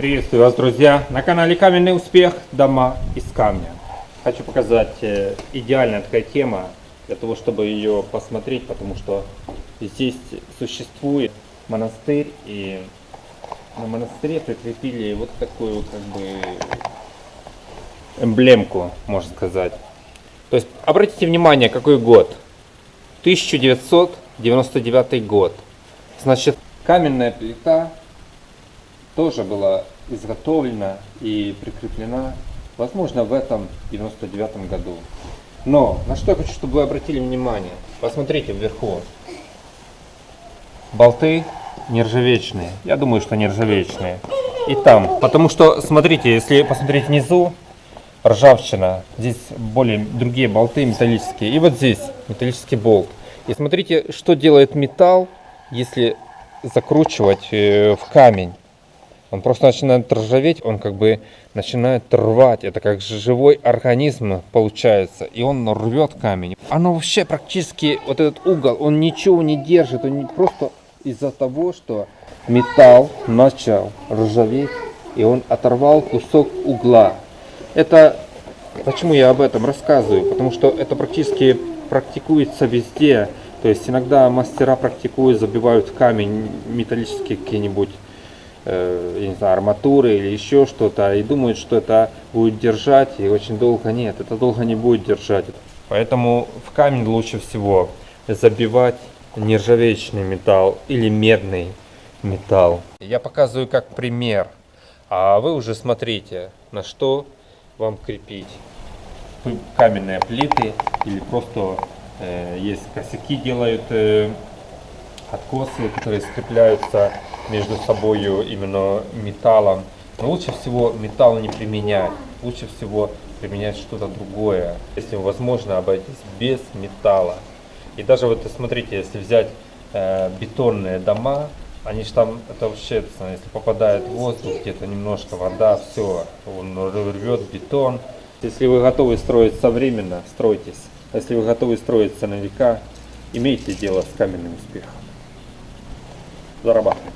Приветствую вас, друзья! На канале Каменный успех. Дома из камня. Хочу показать э, идеальная такая тема для того, чтобы ее посмотреть, потому что здесь существует монастырь и на монастыре прикрепили вот такую как бы эмблемку, можно сказать. То есть обратите внимание, какой год. 1999 год. Значит, каменная плита тоже была изготовлена и прикреплена, возможно, в этом 99 году. Но на что я хочу, чтобы вы обратили внимание. Посмотрите вверху. Болты нержавечные. Я думаю, что нержавечные. И там. Потому что, смотрите, если посмотреть внизу, ржавчина. Здесь более другие болты металлические. И вот здесь металлический болт. И смотрите, что делает металл, если закручивать э, в камень. Он просто начинает ржаветь, он как бы начинает рвать. Это как живой организм получается. И он рвет камень. Оно вообще практически, вот этот угол, он ничего не держит. Он не, просто из-за того, что металл начал ржаветь, и он оторвал кусок угла. Это почему я об этом рассказываю? Потому что это практически практикуется везде. То есть иногда мастера практикуют, забивают камень металлические какие-нибудь я не знаю, арматуры или еще что-то, и думают, что это будет держать, и очень долго нет, это долго не будет держать. Поэтому в камень лучше всего забивать нержавеечный металл или медный металл. Я показываю как пример, а вы уже смотрите, на что вам крепить каменные плиты или просто э, есть косяки делают э, откосы, которые скрепляются между собой именно металлом. Но лучше всего металл не применять, лучше всего применять что-то другое, если возможно обойтись без металла. И даже вот смотрите, если взять э, бетонные дома, они же там, это вообще, если попадает воздух, где-то немножко вода, все, он рвет бетон. Если вы готовы строить современно, стройтесь. Если вы готовы строиться на века, имейте дело с каменным успехом. Зарабатывайте.